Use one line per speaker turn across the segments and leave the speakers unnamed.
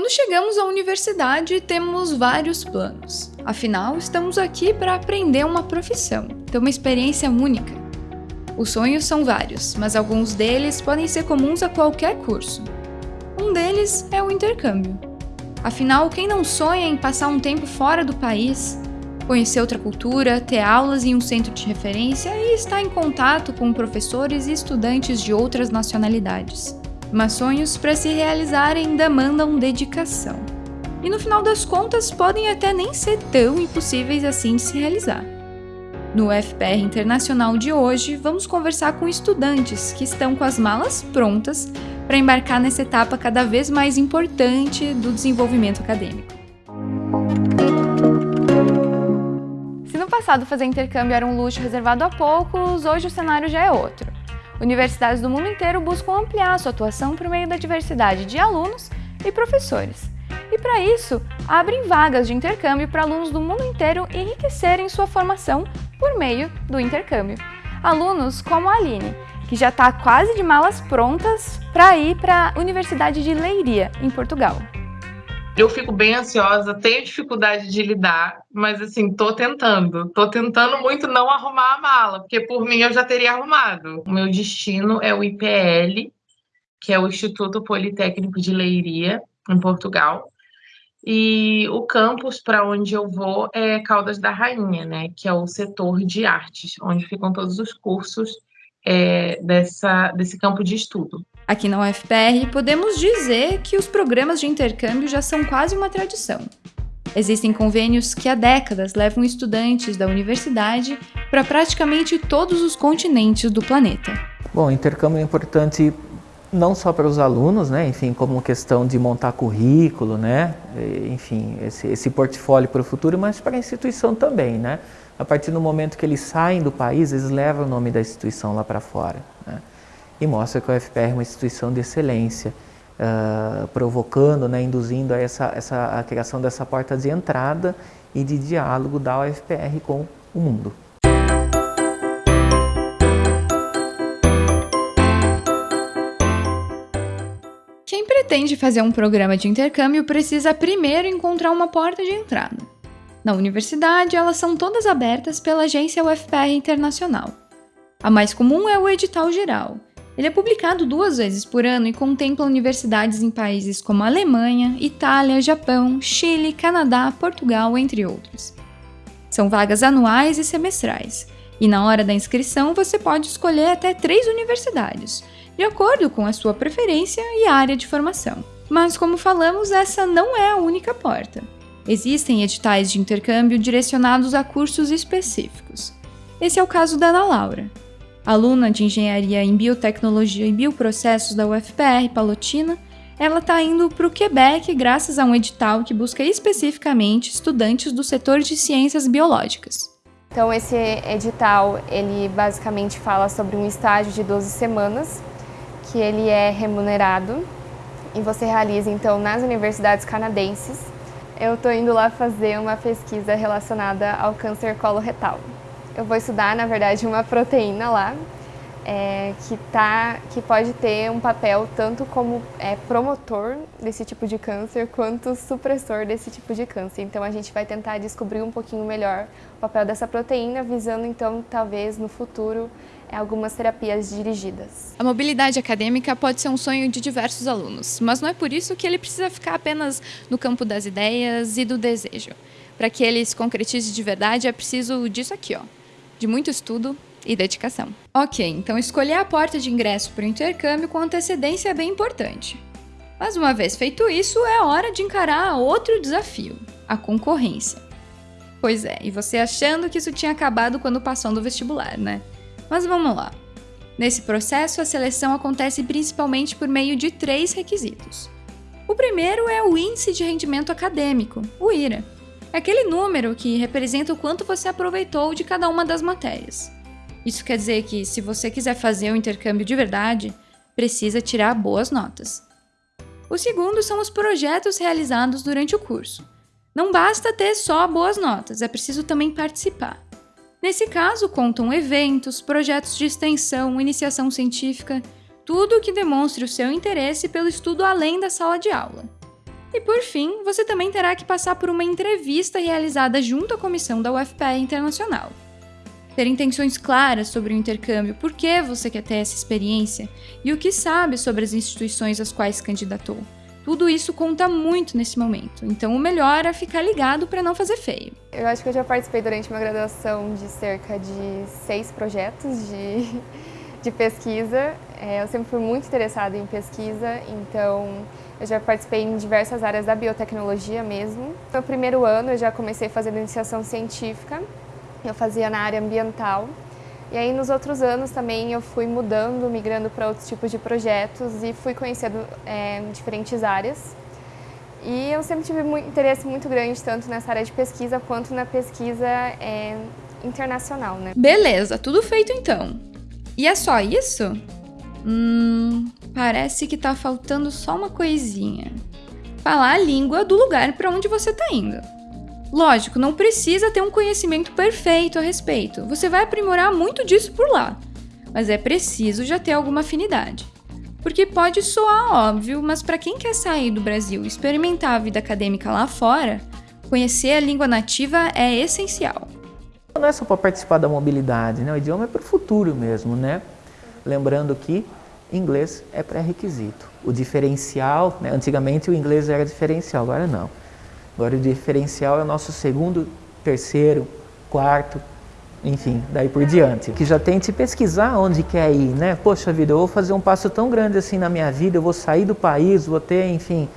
Quando chegamos à universidade, temos vários planos. Afinal, estamos aqui para aprender uma profissão, ter uma experiência única. Os sonhos são vários, mas alguns deles podem ser comuns a qualquer curso. Um deles é o intercâmbio. Afinal, quem não sonha em passar um tempo fora do país, conhecer outra cultura, ter aulas em um centro de referência e estar em contato com professores e estudantes de outras nacionalidades? Mas sonhos para se realizarem demandam dedicação. E no final das contas podem até nem ser tão impossíveis assim de se realizar. No FPR Internacional de hoje, vamos conversar com estudantes que estão com as malas prontas para embarcar nessa etapa cada vez mais importante do desenvolvimento acadêmico. Se no passado fazer intercâmbio era um luxo reservado a poucos, hoje o cenário já é outro. Universidades do mundo inteiro buscam ampliar sua atuação por meio da diversidade de alunos e professores. E para isso, abrem vagas de intercâmbio para alunos do mundo inteiro enriquecerem sua formação por meio do intercâmbio. Alunos como a Aline, que já está quase de malas prontas para ir para a Universidade de Leiria, em Portugal
eu fico bem ansiosa, tenho dificuldade de lidar, mas assim, tô tentando. Tô tentando muito não arrumar a mala, porque por mim eu já teria arrumado. O meu destino é o IPL, que é o Instituto Politécnico de Leiria, em Portugal. E o campus para onde eu vou é Caldas da Rainha, né, que é o setor de artes, onde ficam todos os cursos é, dessa, desse campo de estudo.
Aqui na UFPR, podemos dizer que os programas de intercâmbio já são quase uma tradição. Existem convênios que há décadas levam estudantes da universidade para praticamente todos os continentes do planeta.
Bom, intercâmbio é importante não só para os alunos, né, enfim, como questão de montar currículo, né, enfim, esse, esse portfólio para o futuro, mas para a instituição também, né. A partir do momento que eles saem do país, eles levam o nome da instituição lá para fora. Né e mostra que o UFPR é uma instituição de excelência, uh, provocando, né, induzindo a, essa, essa, a criação dessa porta de entrada e de diálogo da UFPR com o mundo.
Quem pretende fazer um programa de intercâmbio precisa primeiro encontrar uma porta de entrada. Na universidade, elas são todas abertas pela agência UFPR Internacional. A mais comum é o edital geral, ele é publicado duas vezes por ano e contempla universidades em países como Alemanha, Itália, Japão, Chile, Canadá, Portugal, entre outros. São vagas anuais e semestrais, e na hora da inscrição você pode escolher até três universidades, de acordo com a sua preferência e área de formação. Mas, como falamos, essa não é a única porta. Existem editais de intercâmbio direcionados a cursos específicos. Esse é o caso da Ana Laura. Aluna de Engenharia em Biotecnologia e Bioprocessos da UFPR Palotina, ela está indo para o Quebec graças a um edital que busca especificamente estudantes do setor de ciências biológicas.
Então esse edital, ele basicamente fala sobre um estágio de 12 semanas, que ele é remunerado e você realiza então nas universidades canadenses. Eu estou indo lá fazer uma pesquisa relacionada ao câncer coloretal. Eu vou estudar, na verdade, uma proteína lá, é, que, tá, que pode ter um papel tanto como é, promotor desse tipo de câncer, quanto supressor desse tipo de câncer. Então a gente vai tentar descobrir um pouquinho melhor o papel dessa proteína, visando então, talvez, no futuro, é, algumas terapias dirigidas.
A mobilidade acadêmica pode ser um sonho de diversos alunos, mas não é por isso que ele precisa ficar apenas no campo das ideias e do desejo. Para que ele se concretize de verdade, é preciso disso aqui, ó de muito estudo e dedicação. Ok, então escolher a porta de ingresso para o intercâmbio com antecedência é bem importante. Mas uma vez feito isso, é hora de encarar outro desafio, a concorrência. Pois é, e você achando que isso tinha acabado quando passou no vestibular, né? Mas vamos lá. Nesse processo, a seleção acontece principalmente por meio de três requisitos. O primeiro é o Índice de Rendimento Acadêmico, o IRA, é aquele número que representa o quanto você aproveitou de cada uma das matérias. Isso quer dizer que, se você quiser fazer o um intercâmbio de verdade, precisa tirar boas notas. O segundo são os projetos realizados durante o curso. Não basta ter só boas notas, é preciso também participar. Nesse caso, contam eventos, projetos de extensão, iniciação científica, tudo que demonstre o seu interesse pelo estudo além da sala de aula. E por fim, você também terá que passar por uma entrevista realizada junto à comissão da UFPE Internacional. Ter intenções claras sobre o intercâmbio, por que você quer ter essa experiência e o que sabe sobre as instituições às quais candidatou. Tudo isso conta muito nesse momento, então o melhor é ficar ligado para não fazer feio.
Eu acho que eu já participei durante uma graduação de cerca de seis projetos de, de pesquisa. É, eu sempre fui muito interessada em pesquisa, então eu já participei em diversas áreas da biotecnologia mesmo. No primeiro ano eu já comecei fazendo iniciação científica, eu fazia na área ambiental. E aí nos outros anos também eu fui mudando, migrando para outros tipos de projetos e fui conhecendo é, diferentes áreas. E eu sempre tive interesse muito grande tanto nessa área de pesquisa quanto na pesquisa é, internacional, né?
Beleza, tudo feito então. E é só isso? Hum, parece que tá faltando só uma coisinha. Falar a língua do lugar para onde você tá indo. Lógico, não precisa ter um conhecimento perfeito a respeito. Você vai aprimorar muito disso por lá. Mas é preciso já ter alguma afinidade. Porque pode soar óbvio, mas para quem quer sair do Brasil e experimentar a vida acadêmica lá fora, conhecer a língua nativa é essencial.
Não é só para participar da mobilidade, né? o idioma é para o futuro mesmo, né? Lembrando que inglês é pré-requisito. O diferencial, né? antigamente o inglês era diferencial, agora não. Agora o diferencial é o nosso segundo, terceiro, quarto, enfim, daí por diante. Que já tente pesquisar onde quer ir, né? Poxa vida, eu vou fazer um passo tão grande assim na minha vida, eu vou sair do país, vou ter, enfim,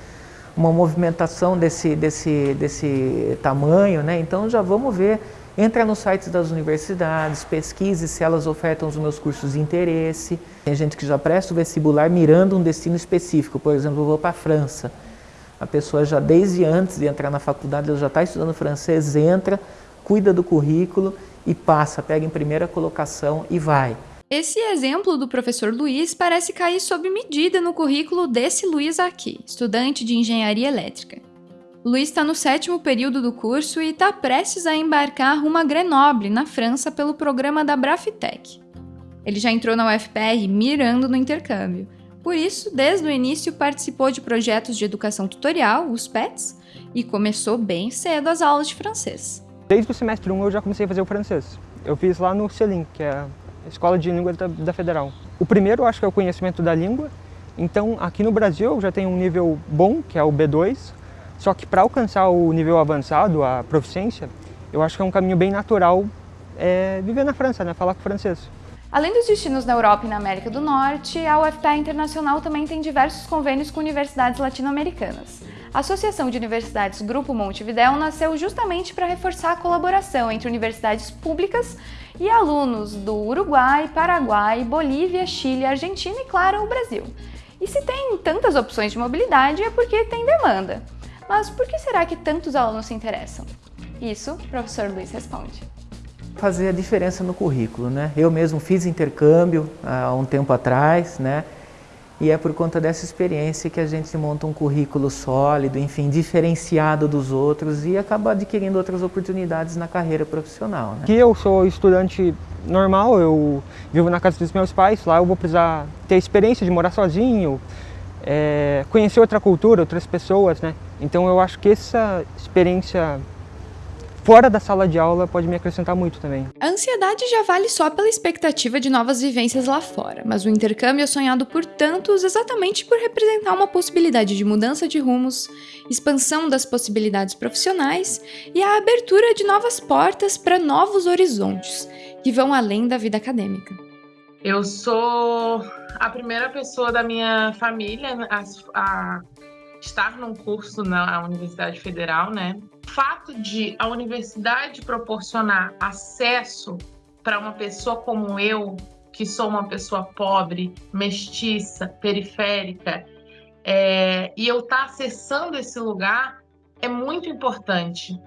uma movimentação desse, desse, desse tamanho, né? Então já vamos ver Entra nos sites das universidades, pesquise se elas ofertam os meus cursos de interesse. Tem gente que já presta o vestibular mirando um destino específico, por exemplo, eu vou para a França. A pessoa já desde antes de entrar na faculdade, ela já está estudando francês, entra, cuida do currículo e passa, pega em primeira colocação e vai.
Esse exemplo do professor Luiz parece cair sob medida no currículo desse Luiz aqui, estudante de engenharia elétrica. Luiz está no sétimo período do curso e está prestes a embarcar rumo a Grenoble, na França, pelo programa da Brafitec. Ele já entrou na UFPR mirando no intercâmbio. Por isso, desde o início participou de projetos de educação tutorial, os PETs, e começou bem cedo as aulas de francês.
Desde o semestre 1 eu já comecei a fazer o francês. Eu fiz lá no CELIM, que é a Escola de Língua da, Federal. O primeiro acho que é o conhecimento da língua. Então, aqui no Brasil eu já tenho um nível bom, que é o B2, só que para alcançar o nível avançado, a proficiência, eu acho que é um caminho bem natural é, viver na França, né? falar com francês.
Além dos destinos na Europa e na América do Norte, a UFPA Internacional também tem diversos convênios com universidades latino-americanas. A Associação de Universidades Grupo Montevidéu nasceu justamente para reforçar a colaboração entre universidades públicas e alunos do Uruguai, Paraguai, Bolívia, Chile, Argentina e, claro, o Brasil. E se tem tantas opções de mobilidade é porque tem demanda. Mas por que será que tantos alunos se interessam? Isso, o professor Luiz responde.
Fazer a diferença no currículo, né? Eu mesmo fiz intercâmbio há um tempo atrás, né? E é por conta dessa experiência que a gente monta um currículo sólido, enfim, diferenciado dos outros e acaba adquirindo outras oportunidades na carreira profissional. Né?
Aqui eu sou estudante normal, eu vivo na casa dos meus pais, lá eu vou precisar ter experiência de morar sozinho, é, conhecer outra cultura, outras pessoas, né? Então eu acho que essa experiência fora da sala de aula pode me acrescentar muito também.
A ansiedade já vale só pela expectativa de novas vivências lá fora, mas o intercâmbio é sonhado por tantos exatamente por representar uma possibilidade de mudança de rumos, expansão das possibilidades profissionais e a abertura de novas portas para novos horizontes, que vão além da vida acadêmica.
Eu sou a primeira pessoa da minha família a, a estar num curso na Universidade Federal, né? O fato de a universidade proporcionar acesso para uma pessoa como eu, que sou uma pessoa pobre, mestiça, periférica, é, e eu estar tá acessando esse lugar é muito importante.